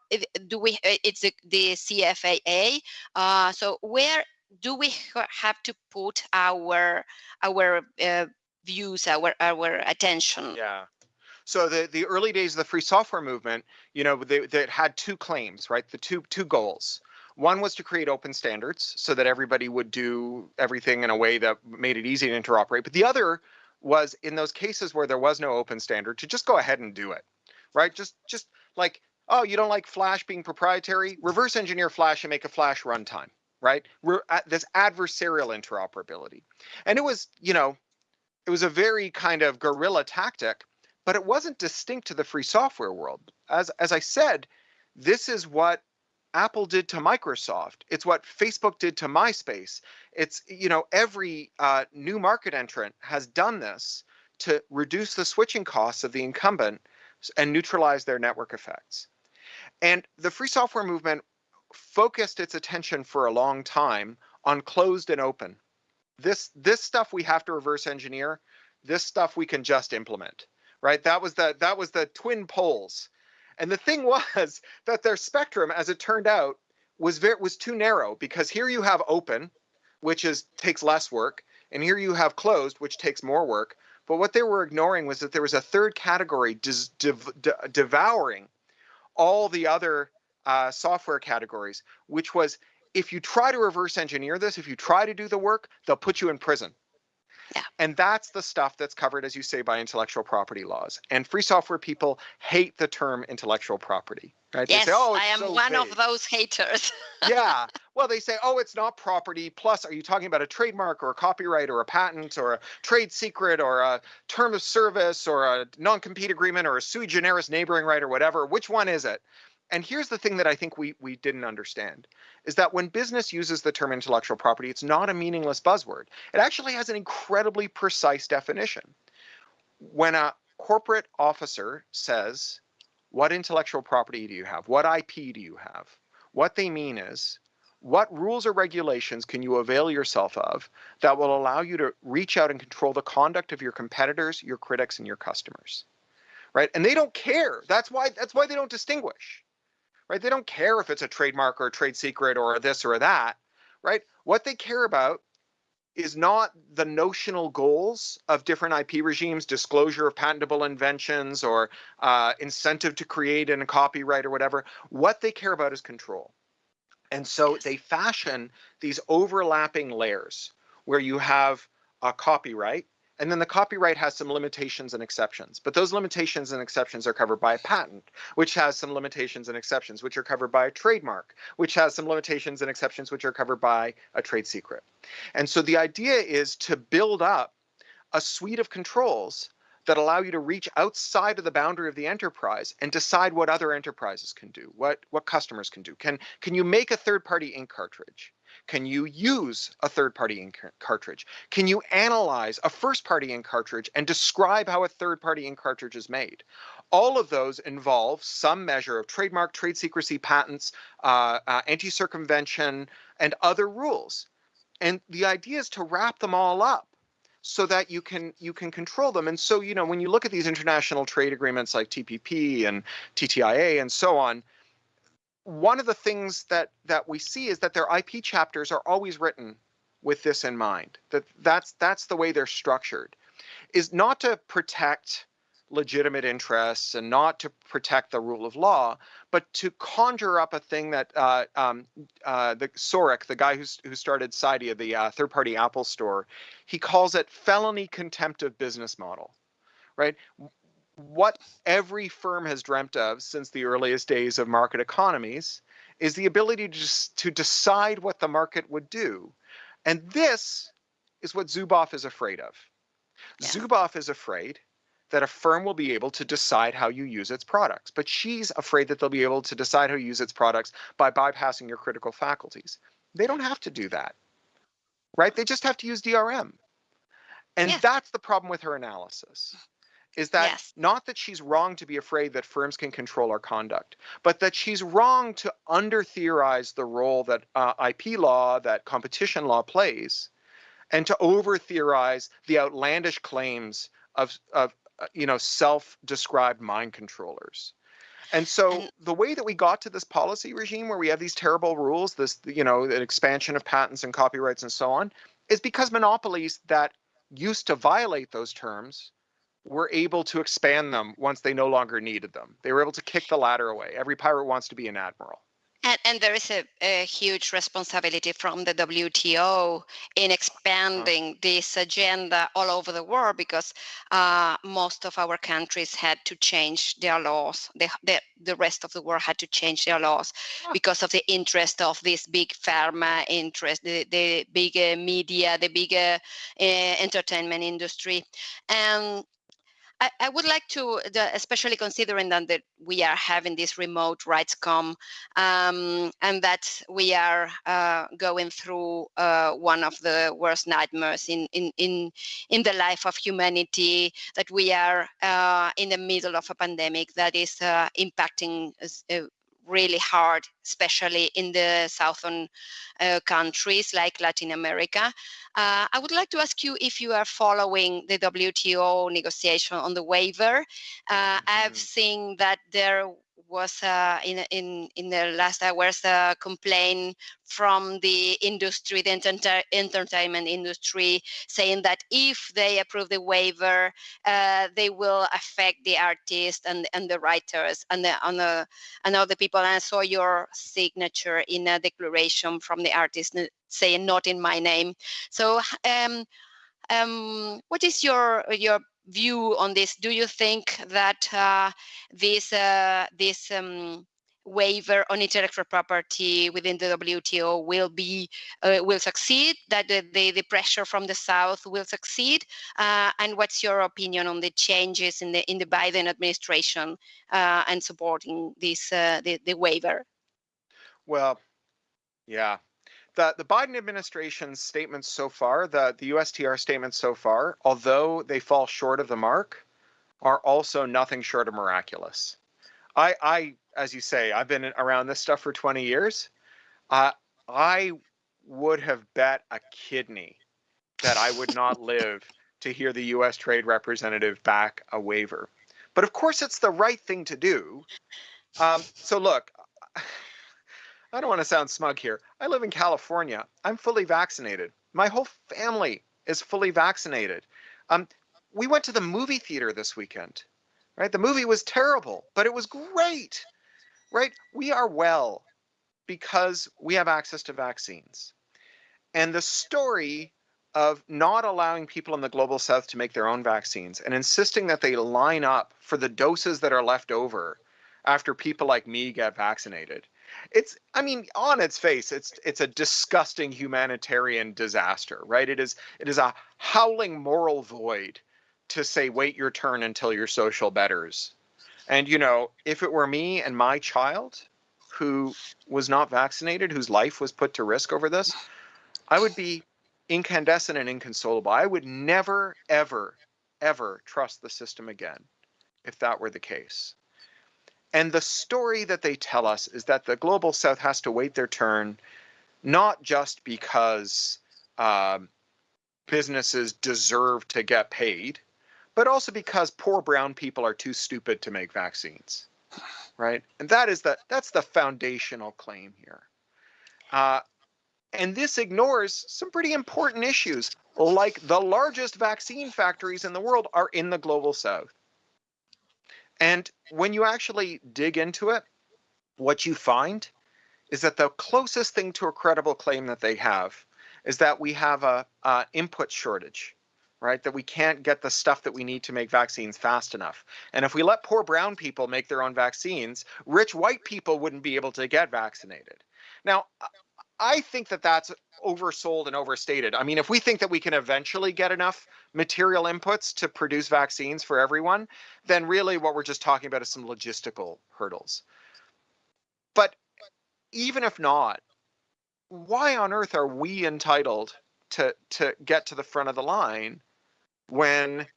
do we? Uh, it's the, the CFAA. Uh, so where do we have to put our our uh, views, our our attention? Yeah. So the, the early days of the free software movement, you know, they, they had two claims, right? The two two goals. One was to create open standards so that everybody would do everything in a way that made it easy to interoperate. But the other was in those cases where there was no open standard to just go ahead and do it, right? Just just like, oh, you don't like Flash being proprietary? Reverse engineer Flash and make a Flash runtime, right? We're at this adversarial interoperability. And it was, you know, it was a very kind of guerrilla tactic, but it wasn't distinct to the free software world. As as I said, this is what Apple did to Microsoft. It's what Facebook did to MySpace. It's, you know, every uh, new market entrant has done this to reduce the switching costs of the incumbent and neutralize their network effects. And the free software movement focused its attention for a long time on closed and open. This this stuff we have to reverse engineer. This stuff we can just implement. Right? That was the that was the twin poles and the thing was that their spectrum, as it turned out, was very, was too narrow because here you have open, which is takes less work, and here you have closed, which takes more work. But what they were ignoring was that there was a third category devouring all the other uh, software categories, which was if you try to reverse engineer this, if you try to do the work, they'll put you in prison. Yeah. And that's the stuff that's covered, as you say, by intellectual property laws. And free software people hate the term intellectual property. Right? Yes, say, oh, I am so one vague. of those haters. yeah. Well, they say, oh, it's not property. Plus, are you talking about a trademark or a copyright or a patent or a trade secret or a term of service or a non compete agreement or a sui generis neighboring right or whatever? Which one is it? And here's the thing that I think we, we didn't understand is that when business uses the term intellectual property, it's not a meaningless buzzword. It actually has an incredibly precise definition. When a corporate officer says, What intellectual property do you have? What IP do you have? What they mean is, what rules or regulations can you avail yourself of that will allow you to reach out and control the conduct of your competitors, your critics, and your customers? Right? And they don't care. That's why that's why they don't distinguish right? They don't care if it's a trademark or a trade secret or this or that, right? What they care about is not the notional goals of different IP regimes, disclosure of patentable inventions or uh, incentive to create in a copyright or whatever. What they care about is control. And so they fashion these overlapping layers where you have a copyright and then the copyright has some limitations and exceptions, but those limitations and exceptions are covered by a patent, which has some limitations and exceptions, which are covered by a trademark, which has some limitations and exceptions, which are covered by a trade secret. And so the idea is to build up a suite of controls that allow you to reach outside of the boundary of the enterprise and decide what other enterprises can do, what, what customers can do. Can, can you make a third-party ink cartridge? Can you use a third-party ink cartridge? Can you analyze a first-party ink cartridge and describe how a third-party ink cartridge is made? All of those involve some measure of trademark, trade secrecy, patents, uh, uh, anti-circumvention, and other rules. And the idea is to wrap them all up so that you can you can control them. And so, you know, when you look at these international trade agreements like TPP and TTIA and so on, one of the things that that we see is that their IP chapters are always written with this in mind. That that's that's the way they're structured, is not to protect legitimate interests and not to protect the rule of law, but to conjure up a thing that uh, um, uh, the saurik, the guy who's, who started Cydia, the uh, third-party Apple store, he calls it felony contempt of business model, right? What every firm has dreamt of since the earliest days of market economies is the ability to, just, to decide what the market would do. And this is what Zuboff is afraid of. Yeah. Zuboff is afraid that a firm will be able to decide how you use its products. But she's afraid that they'll be able to decide how you use its products by bypassing your critical faculties. They don't have to do that, right? They just have to use DRM. And yeah. that's the problem with her analysis is that yes. not that she's wrong to be afraid that firms can control our conduct, but that she's wrong to under theorize the role that uh, IP law, that competition law plays, and to over theorize the outlandish claims of, of uh, you know, self-described mind controllers. And so the way that we got to this policy regime where we have these terrible rules, this, you know, an expansion of patents and copyrights and so on, is because monopolies that used to violate those terms were able to expand them once they no longer needed them. They were able to kick the ladder away. Every pirate wants to be an admiral. And, and there is a, a, huge responsibility from the WTO in expanding this agenda all over the world because uh, most of our countries had to change their laws. The, the, the rest of the world had to change their laws because of the interest of this big pharma interest, the, the big uh, media, the big uh, entertainment industry. And I, I would like to, especially considering that, that we are having this remote RightsCon um, and that we are uh, going through uh, one of the worst nightmares in, in, in, in the life of humanity, that we are uh, in the middle of a pandemic that is uh, impacting uh, really hard, especially in the southern uh, countries like Latin America. Uh, I would like to ask you if you are following the WTO negotiation on the waiver. Uh, I've mm-hmm. seen that there was uh, in in in the last hours a complaint from the industry, the enter entertainment industry, saying that if they approve the waiver, uh, they will affect the artists and and the writers and the and the and other people. And I saw your signature in a declaration from the artist saying not in my name. So. Um, um, what is your your view on this? Do you think that uh, this uh, this um, waiver on intellectual property within the WTO will be uh, will succeed? That the, the, the pressure from the South will succeed? Uh, and what's your opinion on the changes in the in the Biden administration uh, and supporting this uh, the, the waiver? Well, yeah, the, the Biden administration's statements so far, the, the USTR statements so far, although they fall short of the mark, are also nothing short of miraculous. I, I as you say, I've been around this stuff for 20 years. Uh, I would have bet a kidney that I would not live to hear the U.S. Trade Representative back a waiver. But of course, it's the right thing to do. Um, so look, I don't want to sound smug here. I live in California. I'm fully vaccinated. My whole family is fully vaccinated. Um, we went to the movie theater this weekend, right? The movie was terrible, but it was great, right? We are well because we have access to vaccines. And the story of not allowing people in the global south to make their own vaccines and insisting that they line up for the doses that are left over after people like me get vaccinated it's i mean on its face it's it's a disgusting humanitarian disaster right? It is it is a howling moral void to say wait your turn until your social betters. And you know if it were me and my child who was not vaccinated whose life was put to risk over this i would be incandescent and inconsolable. I would never ever ever trust the system again if that were the case and the story that they tell us is that the global south has to wait their turn, not just because um, businesses deserve to get paid, but also because poor brown people are too stupid to make vaccines, right? And that is the that's the foundational claim here. Uh, and this ignores some pretty important issues, like the largest vaccine factories in the world are in the global south. And when you actually dig into it, what you find is that the closest thing to a credible claim that they have is that we have a, a input shortage right? That we can't get the stuff that we need to make vaccines fast enough. And if we let poor brown people make their own vaccines, rich white people wouldn't be able to get vaccinated. Now, I think that that's oversold and overstated. I mean, if we think that we can eventually get enough material inputs to produce vaccines for everyone, then really what we're just talking about is some logistical hurdles. But even if not, why on earth are we entitled to to get to the front of the line when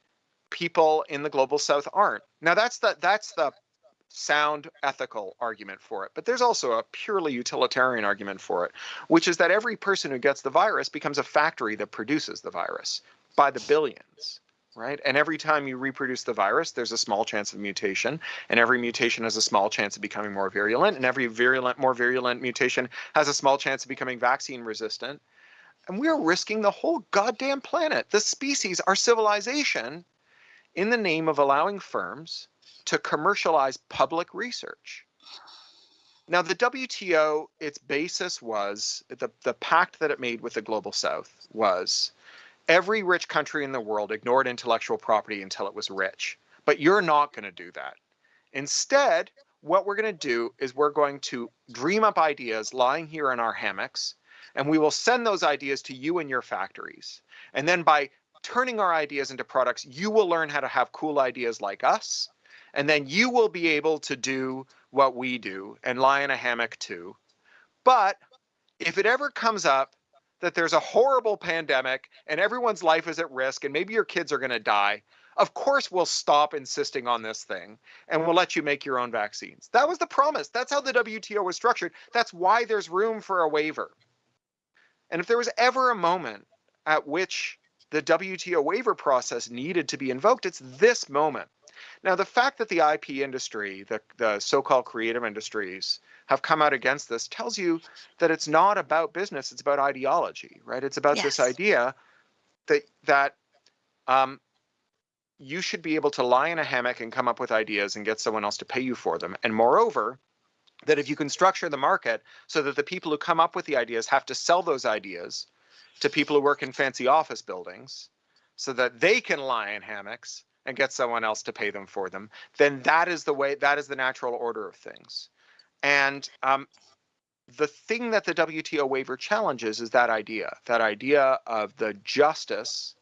people in the global south aren't? Now that's the that's the sound ethical argument for it. But there's also a purely utilitarian argument for it, which is that every person who gets the virus becomes a factory that produces the virus by the billions. Right. And every time you reproduce the virus, there's a small chance of mutation. And every mutation has a small chance of becoming more virulent. And every virulent, more virulent mutation has a small chance of becoming vaccine resistant. And we're risking the whole goddamn planet, the species, our civilization, in the name of allowing firms to commercialize public research. Now, the WTO, its basis was the, the pact that it made with the global south was every rich country in the world ignored intellectual property until it was rich. But you're not going to do that. Instead, what we're going to do is we're going to dream up ideas lying here in our hammocks, and we will send those ideas to you and your factories. And then by turning our ideas into products, you will learn how to have cool ideas like us and then you will be able to do what we do and lie in a hammock too. But if it ever comes up that there's a horrible pandemic and everyone's life is at risk and maybe your kids are going to die, of course we'll stop insisting on this thing and we'll let you make your own vaccines. That was the promise. That's how the WTO was structured. That's why there's room for a waiver. And if there was ever a moment at which the WTO waiver process needed to be invoked, it's this moment. Now, the fact that the IP industry, the, the so-called creative industries, have come out against this tells you that it's not about business; it's about ideology, right? It's about yes. this idea that that um, you should be able to lie in a hammock and come up with ideas and get someone else to pay you for them. And moreover, that if you can structure the market so that the people who come up with the ideas have to sell those ideas to people who work in fancy office buildings so that they can lie in hammocks and get someone else to pay them for them, then that is the way, that is the natural order of things. And um, the thing that the WTO waiver challenges is that idea, that idea of the justice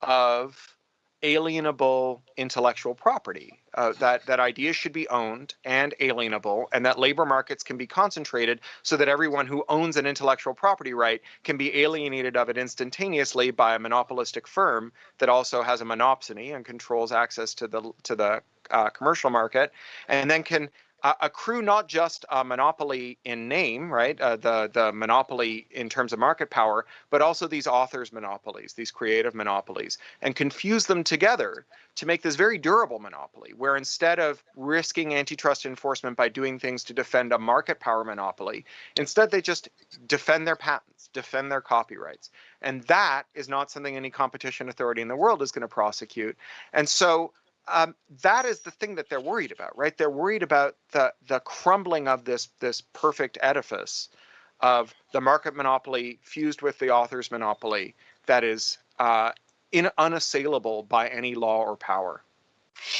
of alienable intellectual property. Uh, that that ideas should be owned and alienable, and that labor markets can be concentrated so that everyone who owns an intellectual property right can be alienated of it instantaneously by a monopolistic firm that also has a monopsony and controls access to the to the uh, commercial market, and then can uh, accrue not just a monopoly in name, right, uh, the the monopoly in terms of market power, but also these authors' monopolies, these creative monopolies, and confuse them together to make this very durable monopoly, where instead of risking antitrust enforcement by doing things to defend a market power monopoly, instead they just defend their patents, defend their copyrights, and that is not something any competition authority in the world is going to prosecute, and so um, that is the thing that they're worried about, right? They're worried about the the crumbling of this this perfect edifice of the market monopoly fused with the author's monopoly that is uh, in, unassailable by any law or power.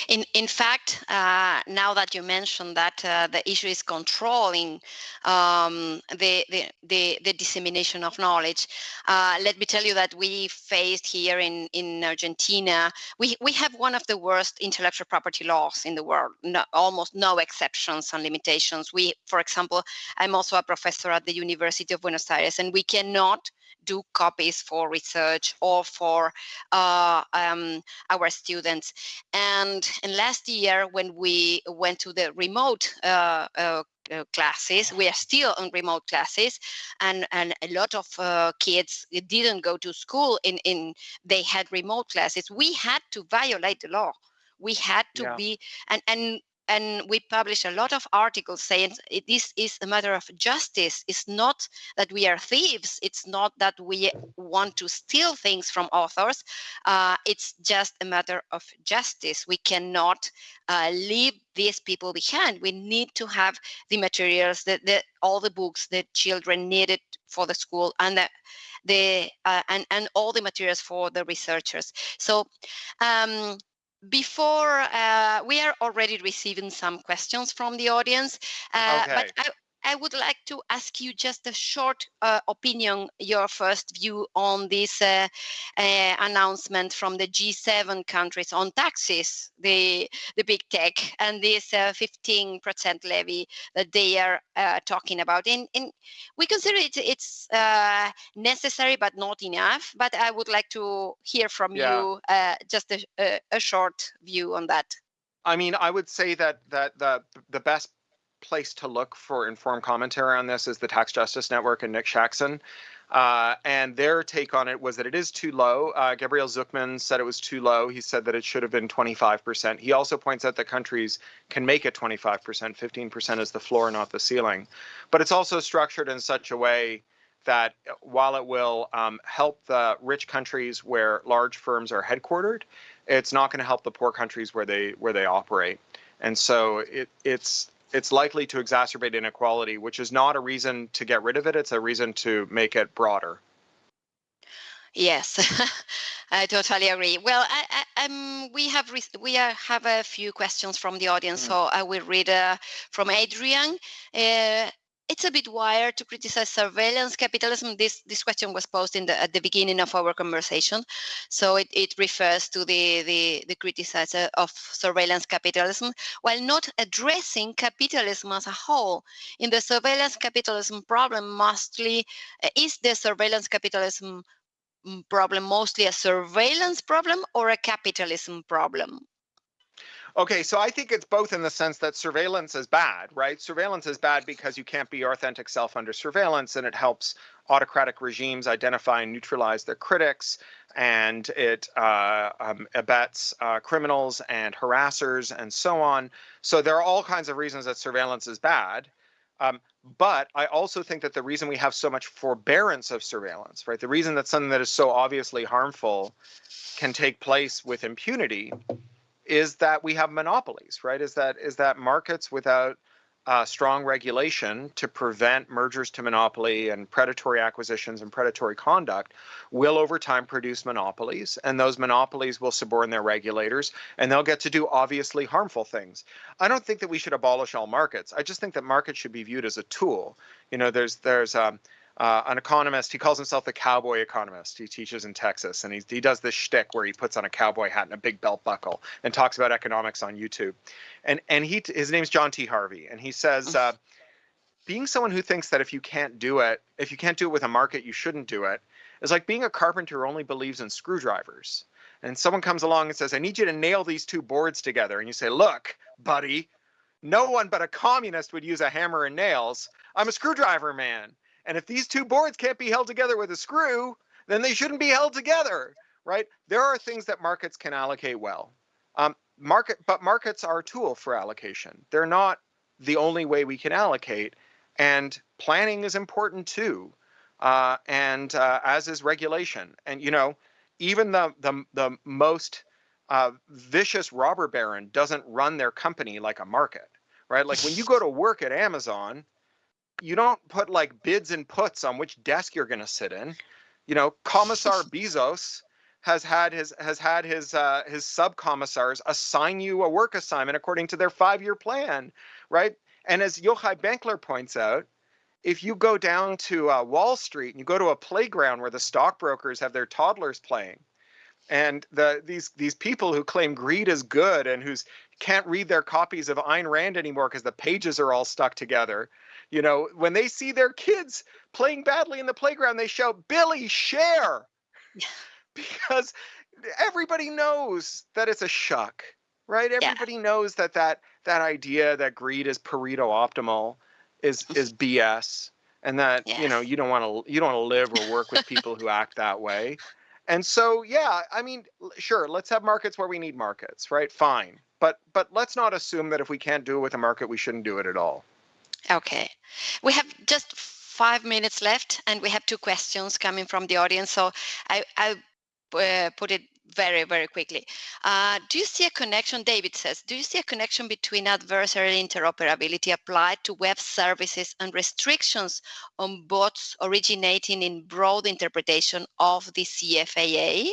In in fact, uh, now that you mentioned that uh, the issue is controlling um, the, the, the the dissemination of knowledge, uh, let me tell you that we faced here in in Argentina, we we have one of the worst intellectual property laws in the world. No, almost no exceptions and limitations. We, for example, I'm also a professor at the University of Buenos Aires, and we cannot do copies for research or for uh, um, our students. And, and last year, when we went to the remote uh, uh, uh classes. We are still on remote classes, and and a lot of uh, kids didn't go to school. In in they had remote classes. We had to violate the law. We had to yeah. be and and and we publish a lot of articles saying this is a matter of justice. It's not that we are thieves. It's not that we want to steal things from authors. Uh, it's just a matter of justice. We cannot uh, leave these people behind. We need to have the materials, that the, all the books that children needed for the school and the, the uh, and, and all the materials for the researchers. So um, before uh, we are already receiving some questions from the audience, uh, okay. but I, would like to ask you just a short uh, opinion, your first view on this uh, uh, announcement from the G7 countries on taxes, the the big tech, and this 15% uh, levy that they are uh, talking about. And, and, we consider it it's uh, necessary but not enough. But I would like to hear from yeah. you just a, a, a short view on that. I mean, I would say that that the the best place to look for informed commentary on this is the Tax Justice Network and Nick Shaxson. Uh, and their take on it was that it is too low. Uh, Gabriel Zucman said it was too low. He said that it should have been 25%. He also points out that countries can make it 25%. 15% is the floor, not the ceiling. But it's also structured in such a way that while it will um, help the rich countries where large firms are headquartered, it's not going to help the poor countries where they where they operate. And so it, it's it's likely to exacerbate inequality, which is not a reason to get rid of it. It's a reason to make it broader. Yes, I totally agree. Well, I, I, um, we have we are, have a few questions from the audience, mm. so I will read uh, from Adrian. Uh, it's a bit wired to criticize surveillance capitalism. This this question was posed in the, at the beginning of our conversation, so it, it refers to the the, the criticizer of surveillance capitalism while not addressing capitalism as a whole. In the surveillance capitalism problem, mostly uh, is the surveillance capitalism mm, problem mostly a surveillance problem or a capitalism problem? Okay, so I think it's both in the sense that surveillance is bad, right? Surveillance is bad because you can't be your authentic self under surveillance and it helps autocratic regimes identify and neutralize their critics and it uh, um, abets uh, criminals and harassers and so on. So there are all kinds of reasons that surveillance is bad. Um, but I also think that the reason we have so much forbearance of surveillance, right, the reason that something that is so obviously harmful can take place with impunity is that we have monopolies, right? Is that is that markets without uh, strong regulation to prevent mergers to monopoly and predatory acquisitions and predatory conduct will over time produce monopolies and those monopolies will suborn their regulators and they'll get to do obviously harmful things. I don't think that we should abolish all markets. I just think that markets should be viewed as a tool. You know, there's there's um, uh, an economist. He calls himself the cowboy economist. He teaches in Texas, and he he does this shtick where he puts on a cowboy hat and a big belt buckle and talks about economics on YouTube. And and he his name's John T. Harvey, and he says. Uh, being someone who thinks that if you can't do it, if you can't do it with a market, you shouldn't do it, is like being a carpenter who only believes in screwdrivers. And someone comes along and says, I need you to nail these two boards together. And you say, Look, buddy, no one but a communist would use a hammer and nails. I'm a screwdriver man. And if these two boards can't be held together with a screw, then they shouldn't be held together, right? There are things that markets can allocate well. Um, market, but markets are a tool for allocation. They're not the only way we can allocate, and planning is important too, uh, and uh, as is regulation. And you know, even the the the most uh, vicious robber baron doesn't run their company like a market, right? Like when you go to work at Amazon, you don't put like bids and puts on which desk you're going to sit in. You know, Commissar Bezos has had his has had his uh, his subcommissars assign you a work assignment according to their five-year plan, right? And as Yochai Benkler points out, if you go down to uh, Wall Street and you go to a playground where the stockbrokers have their toddlers playing, and the these these people who claim greed is good and who's can't read their copies of Ayn Rand anymore because the pages are all stuck together. You know, when they see their kids playing badly in the playground, they shout, "Billy, share!" because everybody knows that it's a shuck, right? Everybody yeah. knows that that that idea that greed is Pareto optimal is is BS, and that yes. you know you don't want to you don't want to live or work with people who act that way. And so, yeah, I mean, sure, let's have markets where we need markets, right? Fine, but but let's not assume that if we can't do it with a market, we shouldn't do it at all. Okay, we have just five minutes left, and we have two questions coming from the audience. So I I uh, put it very, very quickly. Uh, do you see a connection, David says, do you see a connection between adversarial interoperability applied to web services and restrictions on bots originating in broad interpretation of the CFAA,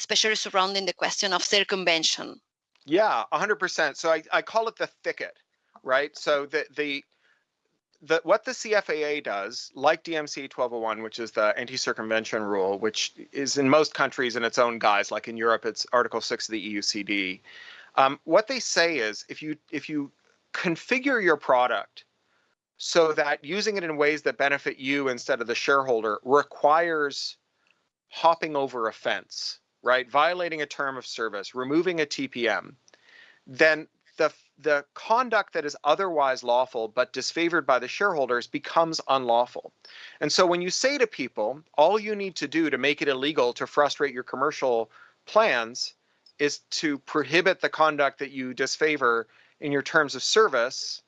especially surrounding the question of circumvention? Yeah, 100%. So I, I call it the thicket, right? So the, the the, what the CFAA does, like DMCA 1201, which is the anti-circumvention rule, which is in most countries in its own guise, like in Europe, it's Article 6 of the EUCD. Um, what they say is if you if you configure your product so that using it in ways that benefit you instead of the shareholder requires hopping over a fence, right? Violating a term of service, removing a TPM, then the the conduct that is otherwise lawful but disfavored by the shareholders becomes unlawful. And so when you say to people, all you need to do to make it illegal to frustrate your commercial plans is to prohibit the conduct that you disfavor in your terms of service,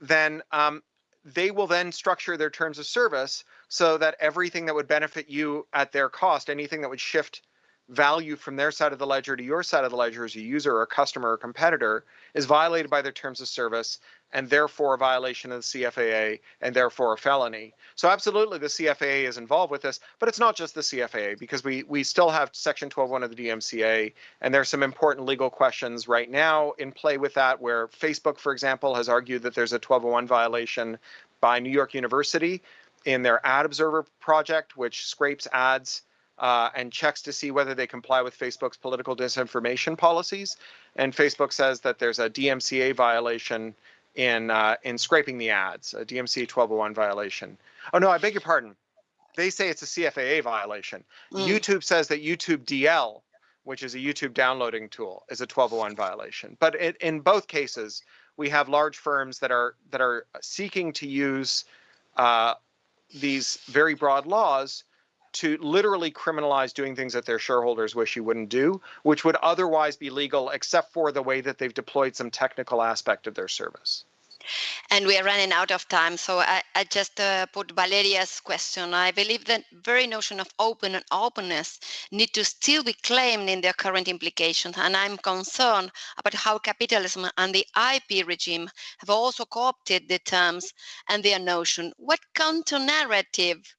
then um, they will then structure their terms of service so that everything that would benefit you at their cost, anything that would shift value from their side of the ledger to your side of the ledger as a user or a customer or competitor is violated by their terms of service and therefore a violation of the CFAA and therefore a felony. So absolutely the CFAA is involved with this, but it's not just the CFAA because we we still have section 12.1 of the DMCA and there's some important legal questions right now in play with that where Facebook, for example, has argued that there's a 1201 violation by New York University in their ad observer project, which scrapes ads uh, and checks to see whether they comply with Facebook's political disinformation policies. And Facebook says that there's a DMCA violation in uh, in scraping the ads, a DMCA 1201 violation. Oh no, I beg your pardon. They say it's a CFAA violation. Mm. YouTube says that YouTube DL, which is a YouTube downloading tool, is a 1201 violation. But it, in both cases, we have large firms that are that are seeking to use uh, these very broad laws to literally criminalize doing things that their shareholders wish you wouldn't do, which would otherwise be legal except for the way that they've deployed some technical aspect of their service. And we are running out of time, so I, I just uh, put Valeria's question. I believe that very notion of open and openness need to still be claimed in their current implications, and I'm concerned about how capitalism and the IP regime have also co-opted the terms and their notion. What counter narrative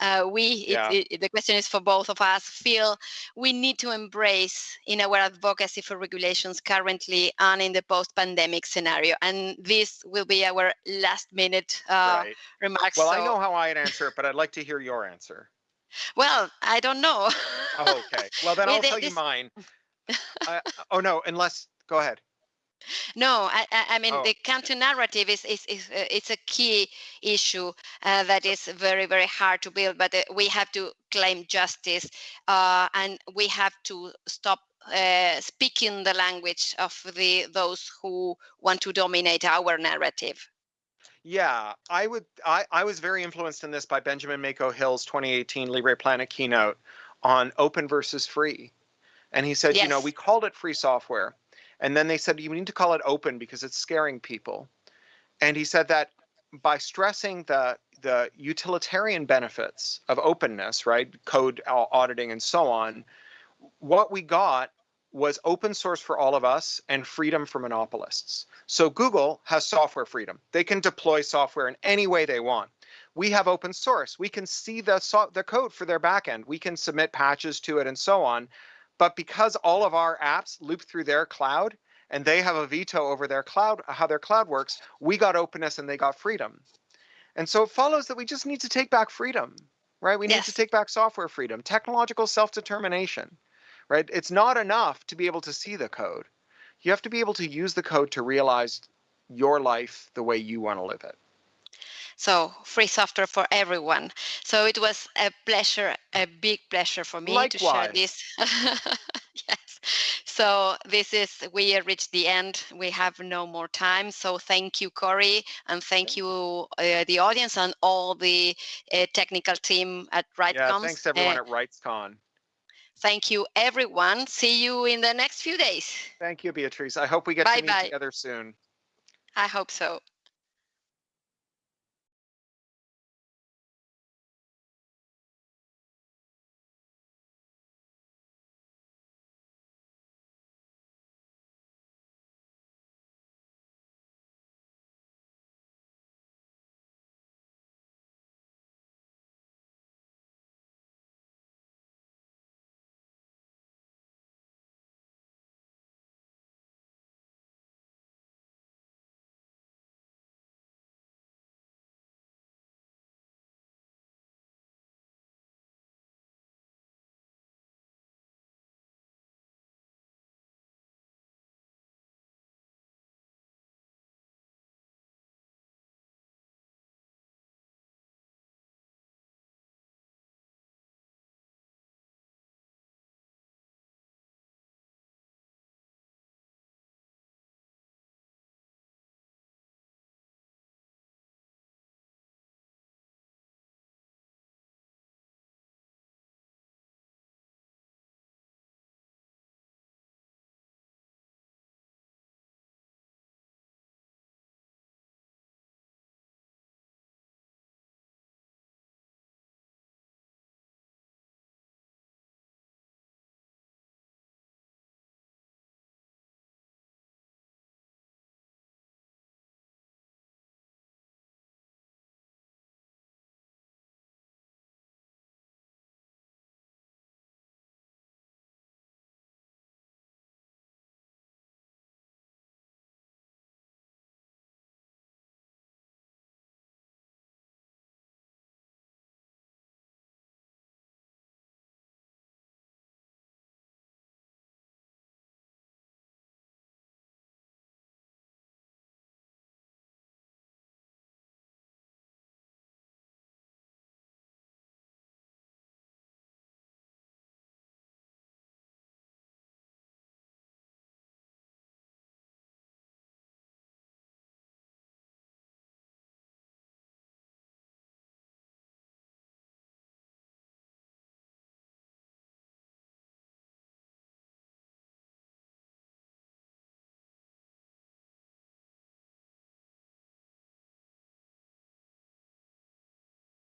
uh, we yeah. it, it, the question is for both of us feel we need to embrace in our advocacy for regulations currently and in the post-pandemic scenario and this will be our last minute uh, right. remarks well so. i know how i'd answer it but i'd like to hear your answer well i don't know oh, okay well then i'll tell you mine uh, oh no unless go ahead no, I, I mean oh. the counter narrative is is, is uh, it's a key issue uh, that is very very hard to build, but uh, we have to claim justice uh, and we have to stop uh, speaking the language of the those who want to dominate our narrative. Yeah, I would. I, I was very influenced in this by Benjamin Mako Hill's 2018 Libre Planet keynote on open versus free, and he said, yes. you know, we called it free software and then they said, you need to call it open because it's scaring people. And he said that by stressing the the utilitarian benefits of openness, right, code auditing and so on, what we got was open source for all of us and freedom for monopolists. So Google has software freedom. They can deploy software in any way they want. we have open source. We can see the, so the code for their backend. We can submit patches to it and so on. But because all of our apps loop through their cloud and they have a veto over their cloud, uh, how their cloud works, we got openness and they got freedom. And so it follows that we just need to take back freedom, right? We need to take back software freedom, technological self-determination, right? It's not enough to be able to see the code. You have to be able to use the code to realize your life the way you want to live it. So free software for everyone. So it was a pleasure, a big pleasure for me Likewise. to share this. yes. So this is, we reached the end. We have no more time. So thank you, Cory, and thank you, uh, the audience and all the uh, technical team at RightsCon. Yeah, thanks everyone uh, at RightsCon. Thank you, everyone. See you in the next few days. Thank you, Beatrice. I hope we get bye to meet bye. together soon. I hope so.